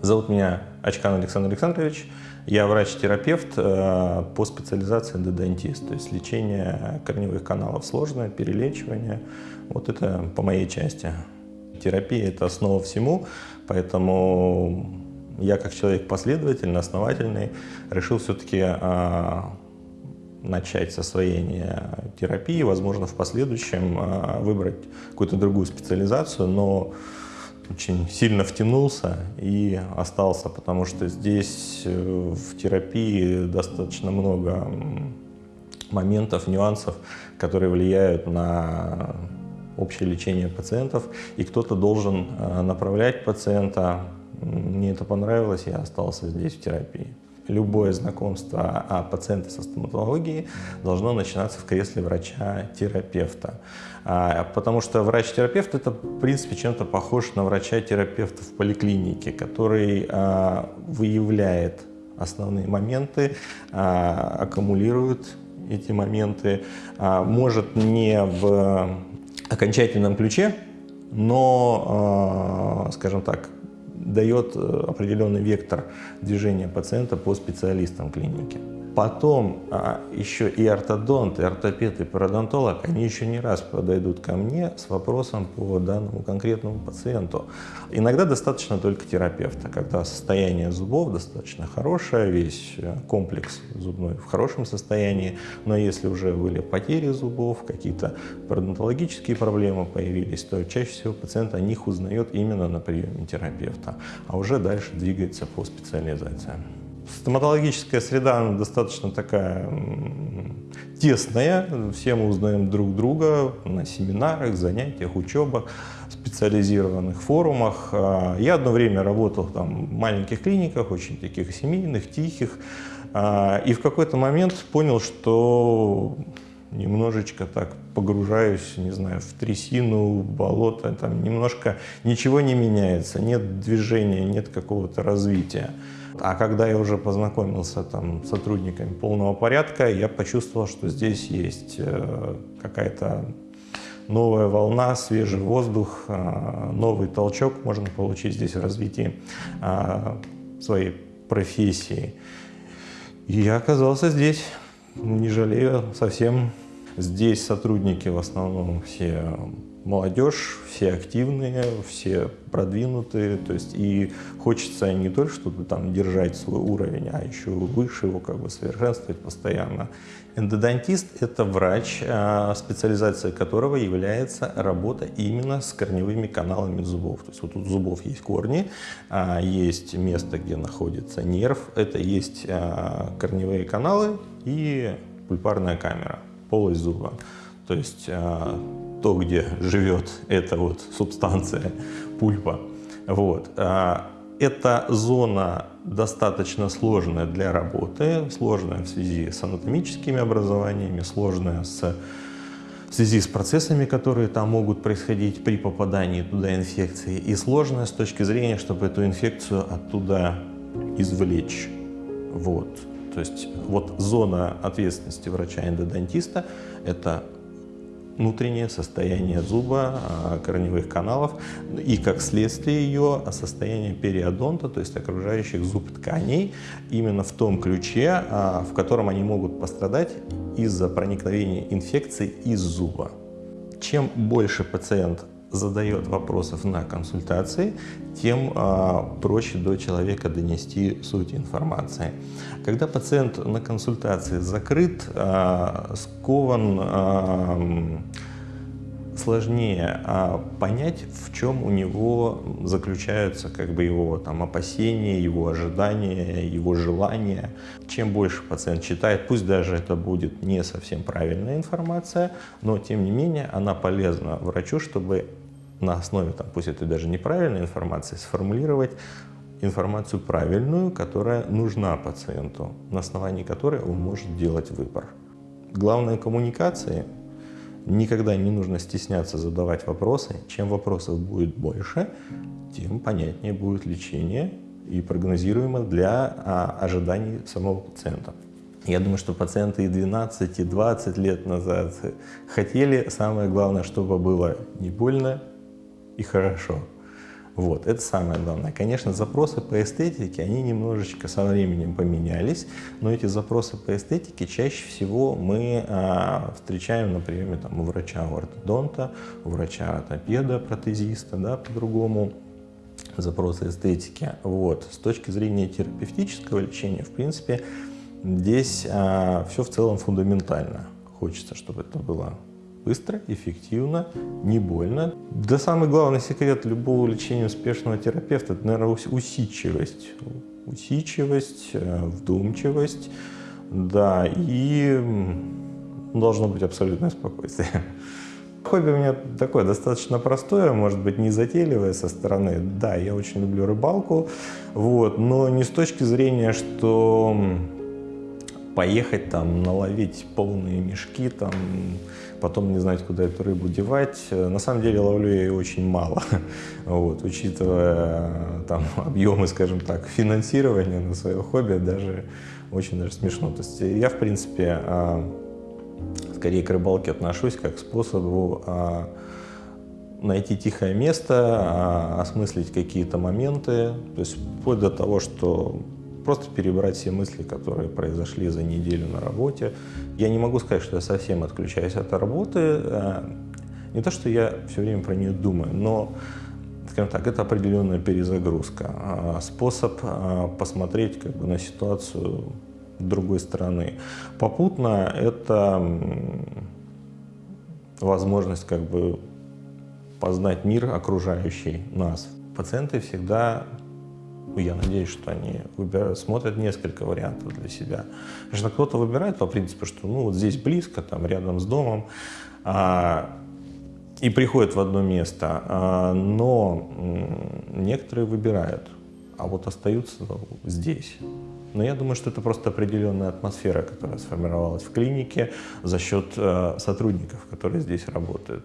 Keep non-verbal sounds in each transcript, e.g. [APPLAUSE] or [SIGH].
Зовут меня Очкан Александр Александрович. Я врач-терапевт э, по специализации додонтист, то есть лечение корневых каналов сложное, перелечивание. Вот это по моей части. Терапия – это основа всему, поэтому я как человек последовательный, основательный, решил все-таки э, начать с освоения терапии, возможно, в последующем э, выбрать какую-то другую специализацию, но очень сильно втянулся и остался, потому что здесь э, в терапии достаточно много моментов, нюансов, которые влияют на общее лечение пациентов, и кто-то должен э, направлять пациента. Мне это понравилось, я остался здесь в терапии любое знакомство о пациенте со стоматологией должно начинаться в кресле врача-терапевта. А, потому что врач-терапевт это, в принципе, чем-то похож на врача-терапевта в поликлинике, который а, выявляет основные моменты, а, аккумулирует эти моменты, может не в окончательном ключе, но, скажем так, дает э, определенный вектор движения пациента по специалистам клиники. Потом а, еще и ортодонт, и ортопед, и пародонтолог, они еще не раз подойдут ко мне с вопросом по данному конкретному пациенту. Иногда достаточно только терапевта, когда состояние зубов достаточно хорошее, весь э, комплекс зубной в хорошем состоянии, но если уже были потери зубов, какие-то пародонтологические проблемы появились, то чаще всего пациент о них узнает именно на приеме терапевта, а уже дальше двигается по специализациям. Стоматологическая среда достаточно такая тесная, все мы узнаем друг друга на семинарах, занятиях, учебах, специализированных форумах. А, я одно время работал там, в маленьких клиниках, очень таких семейных, тихих, а, и в какой-то момент понял, что немножечко так погружаюсь, не знаю, в трясину, в болото, там немножко ничего не меняется, нет движения, нет какого-то развития. А когда я уже познакомился там, с сотрудниками полного порядка, я почувствовал, что здесь есть э, какая-то новая волна, свежий воздух, э, новый толчок можно получить здесь в развитии э, своей профессии. И я оказался здесь, не жалею совсем. Здесь сотрудники в основном все молодежь, все активные, все продвинутые, то есть и хочется не только чтобы там держать свой уровень, а еще выше его как бы совершенствовать постоянно. Эндодонтист – это врач, а, специализация которого является работа именно с корневыми каналами зубов. То есть вот у зубов есть корни, а, есть место, где находится нерв, это есть а, корневые каналы и пульпарная камера, полость зуба. То есть то, где живет эта вот субстанция пульпа. Вот. А, эта зона достаточно сложная для работы, сложная в связи с анатомическими образованиями, сложная с, в связи с процессами, которые там могут происходить при попадании туда инфекции, и сложная с точки зрения, чтобы эту инфекцию оттуда извлечь. Вот. То есть вот зона ответственности врача-эндодонтиста – это внутреннее состояние зуба, а, корневых каналов и, как следствие ее, состояние периодонта, то есть окружающих зуб тканей, именно в том ключе, а, в котором они могут пострадать из-за проникновения инфекции из зуба. Чем больше пациент задает вопросов на консультации, тем э, проще до человека донести суть информации. Когда пациент на консультации закрыт, э, скован, э, сложнее а понять, в чем у него заключаются как бы его там, опасения, его ожидания, его желания. Чем больше пациент читает, пусть даже это будет не совсем правильная информация, но тем не менее она полезна врачу, чтобы на основе, там, пусть это даже неправильной информации, сформулировать информацию правильную, которая нужна пациенту, на основании которой он может делать выбор. Главное коммуникации Никогда не нужно стесняться задавать вопросы. Чем вопросов будет больше, тем понятнее будет лечение и прогнозируемо для а, ожиданий самого пациента. Я думаю, что пациенты и 12, и 20 лет назад хотели, самое главное, чтобы было не больно и хорошо. Вот, это самое главное. Конечно, запросы по эстетике, они немножечко со временем поменялись, но эти запросы по эстетике чаще всего мы а, встречаем на приеме там, у врача, у ортодонта, у врача ортопеда, протезиста, да, по-другому запросы эстетики. Вот. С точки зрения терапевтического лечения, в принципе, здесь а, все в целом фундаментально. Хочется, чтобы это было быстро, эффективно, не больно. Да самый главный секрет любого лечения успешного терапевта – это, наверное, усидчивость. Усидчивость, э, вдумчивость, да, и должно быть абсолютное спокойствие. [LAUGHS] Хобби у меня такое достаточно простое, может быть, не затейливое со стороны. Да, я очень люблю рыбалку, вот, но не с точки зрения, что поехать там, наловить полные мешки, там, потом не знать, куда эту рыбу девать. На самом деле ловлю я ее очень мало, [LAUGHS] вот, учитывая там, [LAUGHS] объемы, скажем так, финансирования на свое хобби, даже очень даже смешно. То есть я, в принципе, а, скорее к рыбалке отношусь как к способу а, найти тихое место, а, осмыслить какие-то моменты, то есть вплоть до того, что просто перебрать все мысли, которые произошли за неделю на работе. Я не могу сказать, что я совсем отключаюсь от работы. А, не то, что я все время про нее думаю, но, скажем так, это определенная перезагрузка, способ посмотреть как бы, на ситуацию другой стороны. Попутно это возможность как бы познать мир окружающий нас. Пациенты всегда, я надеюсь, что они выбирают, смотрят несколько вариантов для себя. Конечно, кто-то выбирает по принципу, что ну вот здесь близко, там рядом с домом, а, и приходит в одно место, а, но некоторые выбирают, а вот остаются здесь. Но я думаю, что это просто определенная атмосфера, которая сформировалась в клинике за счет э, сотрудников, которые здесь работают.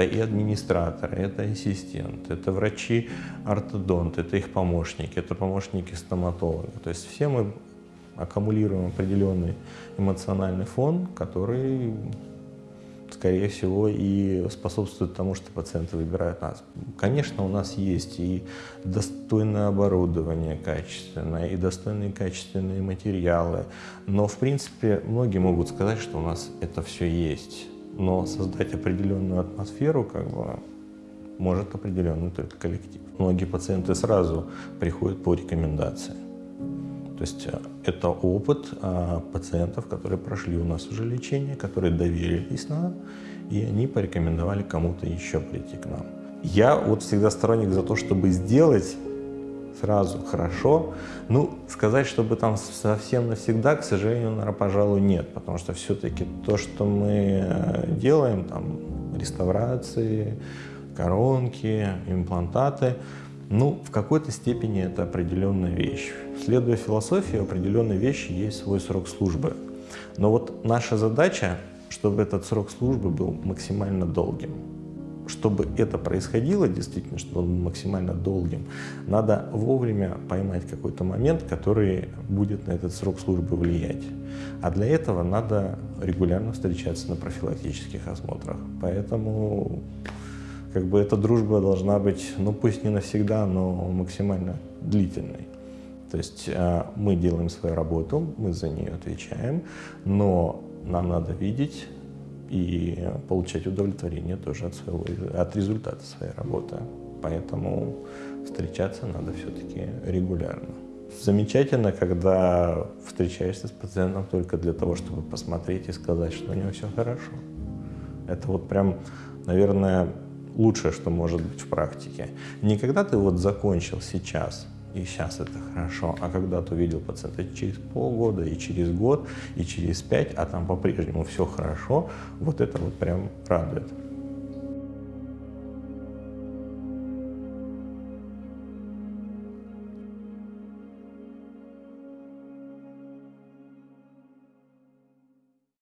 Это и администраторы, это ассистент, это врачи ортодонт, это их помощники, это помощники стоматолога. То есть все мы аккумулируем определенный эмоциональный фон, который скорее всего, и способствует тому, что пациенты выбирают нас. Конечно, у нас есть и достойное оборудование качественное, и достойные качественные материалы, но, в принципе, многие могут сказать, что у нас это все есть. Но создать определенную атмосферу, как бы, может определенный только коллектив. Многие пациенты сразу приходят по рекомендации. То есть э, это опыт а, пациентов, которые прошли у нас уже лечение, которые доверились нам, и они порекомендовали кому-то еще прийти к нам. Я вот всегда сторонник за то, чтобы сделать сразу хорошо. Ну, сказать, чтобы там совсем навсегда, к сожалению, наверное, пожалуй, нет, потому что все-таки то, что мы э, делаем, там, реставрации, коронки, имплантаты, ну, в какой-то степени это определенная вещь. Следуя философии, у определенной вещи есть свой срок службы. Но вот наша задача, чтобы этот срок службы был максимально долгим. Чтобы это происходило, действительно, чтобы он максимально долгим, надо вовремя поймать какой-то момент, который будет на этот срок службы влиять. А для этого надо регулярно встречаться на профилактических осмотрах. Поэтому как бы эта дружба должна быть, ну пусть не навсегда, но максимально длительной. То есть э, мы делаем свою работу, мы за нее отвечаем, но нам надо видеть и получать удовлетворение тоже от, своего, от результата своей работы. Поэтому встречаться надо все-таки регулярно. Замечательно, когда встречаешься с пациентом только для того, чтобы посмотреть и сказать, что у него все хорошо. Это вот прям, наверное, лучшее, что может быть в практике. Не когда ты вот закончил сейчас, и сейчас это хорошо, а когда ты увидел пациента через полгода, и через год, и через пять, а там по-прежнему все хорошо, вот это вот прям радует.